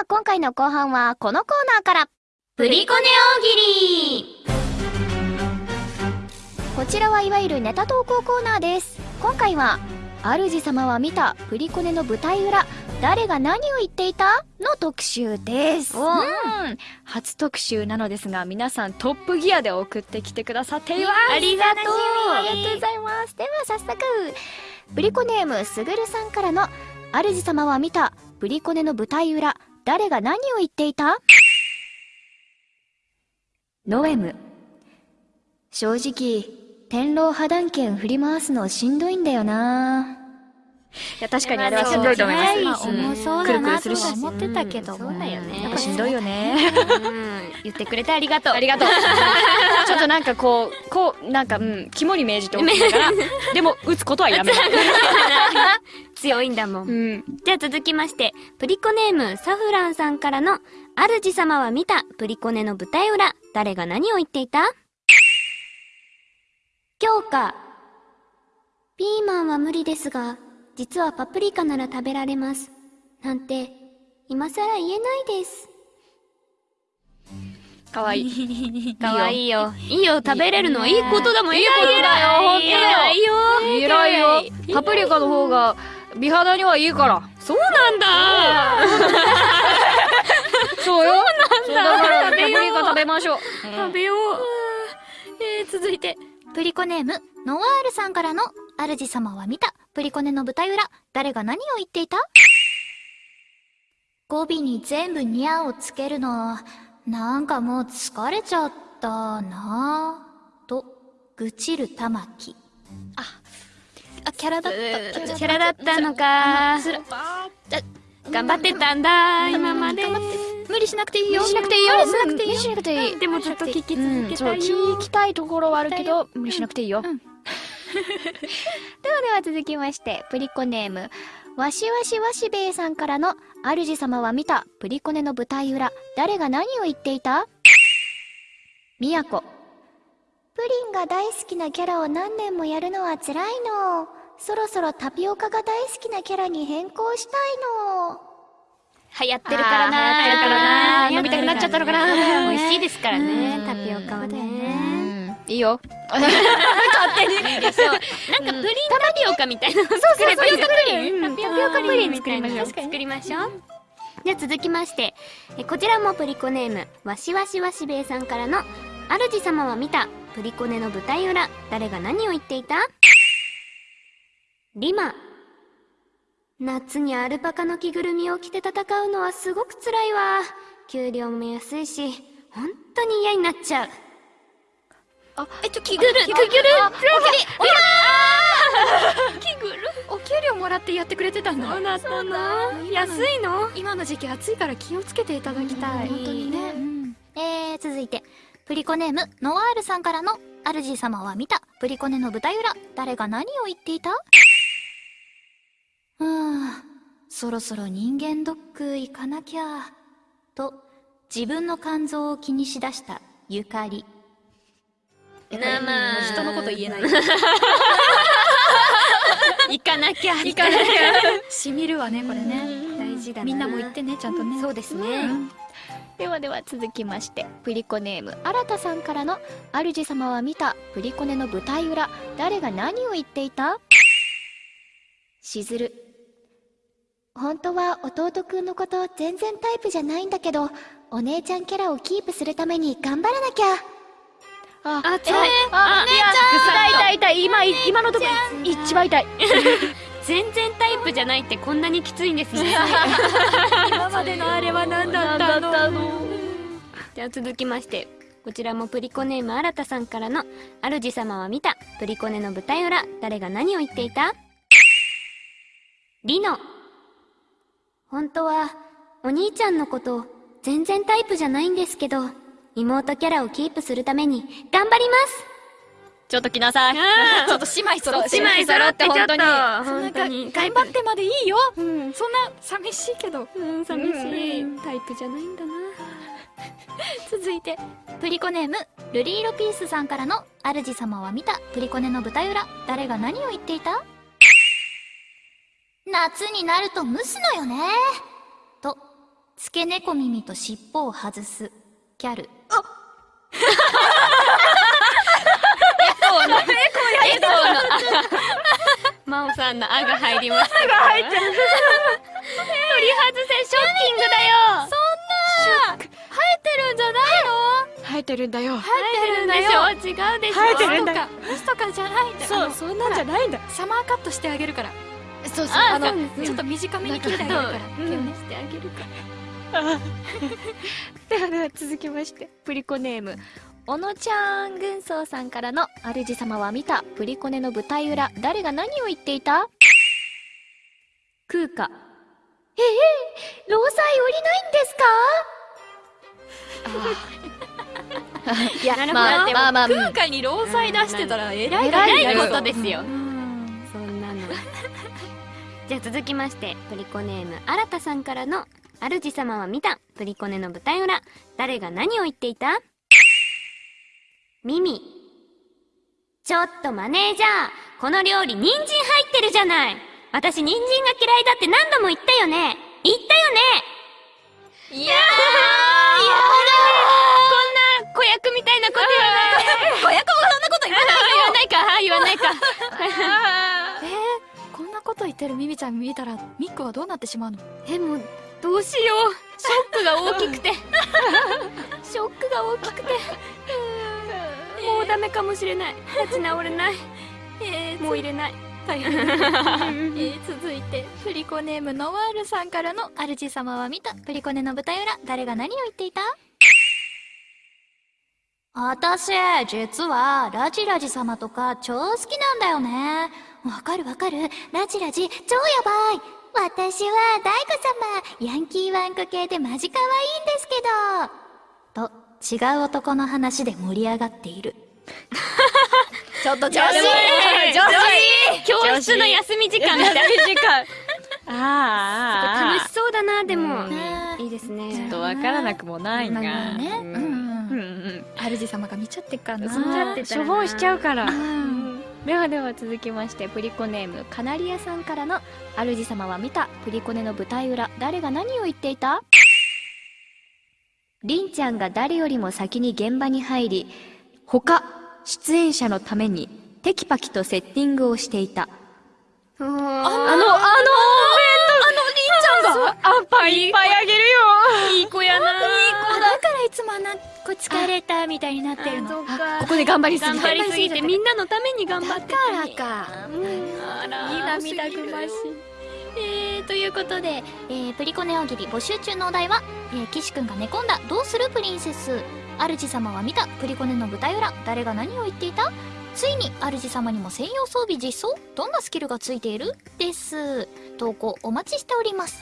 あ今回の後半はこのコーナーから。プリコネ大喜利。こちらはいわゆるネタ投稿コーナーです。今回は主様は見たプリコネの舞台裏。誰が何を言っていた？の特集です。おう。ん。初特集なのですが皆さんトップギアで送ってきてくださっています。ありがとう。ありがとうございます。では早速プリコネームすぐるさんからの主様は見たプリコネの舞台裏誰が何を言っていた？ノエム。正直天狼破断剣振り回すのしんどいんだよな。いや確かにあれはしんどいと思います、重そうくるだなとくるするし。は思ってたけども、そうだよね。やっぱしんどいよね。うん。言ってくれてありがとう。ありがとう。ちょっとなんかこうこうなんかうん肝に銘じておきながら でも打つことはやめる 強いんだもん。うん。じゃあ続きまして、プリコネームサフランさんからの、主様は見たプリコネの舞台裏、誰が何を言っていた？強化。ピーマンは無理ですが、実はパプリカなら食べられます。なんて、今更言えないです。かわいい。かわいいよ。いいよ、食べれるのいいことだもん。いいことだよ。本当だよ。いいよ。偉いよ。パプリカの方が美肌にはいいから。そうなんだ。そうよ。そうだ。からパプリカ食べましょう、食べよう。えー、続いて。プリコネームノワールさんからの主様は見た。プリコネの舞台裏誰が何を言っていた？語尾に全部ニャをつけるの。なんかもう疲れちゃったな。ぁと愚痴る玉木。あキャラだった。キャラだった。のか。頑張ってたんだ、今まで。無理しなくていいよ。しなくていいよ。無理しなくていいよ。無理しなくていい。でもずっと聞き続けたいよ。聞きたいところはあるけど無理しなくていいよ、ではでは続きましてプリコネーム。わしわしわしべえさんからの主様は見たプリコネの舞台裏。誰が何を言っていた？みやこ。プリンが大好きなキャラを何年もやるのは辛いのそろそろタピオカが大好きなキャラに変更したいの。流行ってるからな。流行ってるからな。飲みたくなっちゃったのかな。美味しいですからね。う、ん。タピオカはね。いいよ。いいでしょう。なんかプリンタピオカみたいな。の作ればいい。タピオカプリン作りましょう。作りましょう。じゃあ続きまして、えこちらもプリコネーム、わしわしわしべえさんからの、主様は見た、プリコネの舞台裏、誰が何を言っていた？リマ。夏にアルパカの着ぐるみを着て戦うのはすごく辛いわ。給料も安いし、本当に嫌になっちゃう。あえ、ちょ、着ぐる、着ぐる、着ぐる。お給料もらってやってくれてたんだそうだったな。安いの？今の時期暑いから気をつけていただきたい。本当にね、えー、続いて。プリコネームノワールさんからの主様は見た。プリコネの舞台裏誰が何を言っていた？うーんそろそろ人間ドック行かなきゃと自分の肝臓を気にしだしたゆかり。なまあ人のこと言えない。行かなきゃ。行かなきゃ。しみるわねこれね。大事だな。みんなも言ってねちゃんとね。そうですね。ではでは続きましてプリコネーム。新田さんからの主様は見たプリコネの舞台裏誰が何を言っていた？しずる本当は弟くんのこと全然タイプじゃないんだけどお姉ちゃんキャラをキープするために頑張らなきゃああ、辛い。あ、いや、痛い痛い痛い、今、今のとこ、一番痛い。全然タイプじゃないってこんなにきついんですね。今までのあれは何だったの？じゃあ続きまして、こちらもプリコネーム新田さんからの、主様は見た、プリコネの舞台裏、誰が何を言っていた？リノ。本当は、お兄ちゃんのこと、全然タイプじゃないんですけど、妹キャラをキープするために、頑張りますちょっと来なさい。ちょっと姉妹揃姉妹揃って本当に。本当に。頑張ってまでいいよ。うん、そんな、寂しいけど。うん、寂しい。タイプじゃないんだな。続いてプリコネームルリーロピースさんからの主様は見たプリコネの舞台裏誰が何を言っていた？夏になると蒸すのよね。と付け猫耳と尻尾を外す。キャル。エコーの真央さんの「あ」が入りましたが入ってる取り外せショッキングだよ。生えてるんだよ。入ってるんでしょ？違うでしょ？生えてるんだ。よ嘘とかじゃない。んだそうそんなんじゃないんだ。サマーカットしてあげるからそうそうああのちょっと短めに切ってあげるから。うんしてあげるかではでは続きましてプリコネーム小野ちゃん軍曹さんからの主様は見たプリコネの舞台裏誰が何を言っていた？空花ええ労災降りないんですか？いやなるほど。まあまあまあうん。空海に労災出してたら偉い偉いことですよ。うん じゃあ続きましてプリコネーム新田さんからの主様は見たプリコネの舞台裏。誰が何を言っていた？ミミ。ちょっとマネージャーこの料理人参入ってるじゃない。私人参が嫌いだって何度も言ったよね。言ったよね。いやー。こんな子役みたいなこと言わないで。子 役言わない言わないか言わないか。えーこんなこと言ってるミミちゃん見たらミックはどうなってしまうの？えもうどうしよう。ショックが大きくて。ショックが大きくて。もうダメかもしれない。立ち直れない。えーもう入れない。大変。えー続いてプリコネームノワールさんからの主様は見た。プリコネの舞台裏誰が何を言っていた？私実はラジラジ様とか超好きなんだよね。わかるわかる。ラジラジ超やばい。私は大悟様ヤンキーワンコ系でマジ可愛いんですけど。と違う男の話で盛り上がっている。ちょっと女子女子教室の休み時間みたい。な時間ああ楽しそうだなでも。うん。ね。いいですね。ちょっとわからなくもないがなんかね。うんうんうんうん。主様が見ちゃってっからな。そんなしょぼんしちゃうから。うん。ではでは続きましてプリコネームカナリアさんからの主様は見たプリコネの舞台裏誰が何を言っていた？りんちゃんが誰よりも先に現場に入り他出演者のためにテキパキとセッティングをしていた。ああのあのあのりんちゃんがあんパンいっぱい7個疲れたみたいになってるのここで頑張りすぎ頑張りすぎてみんなのために頑張ってだからか、うん、あら涙ぐましいえー、ということで、えー、プリコネ大喜利募集中のお題は、えー、岸くんが寝込んだどうするプリンセス主様は見たプリコネの舞台裏誰が何を言っていたついに主様にも専用装備実装どんなスキルがついているです投稿お待ちしております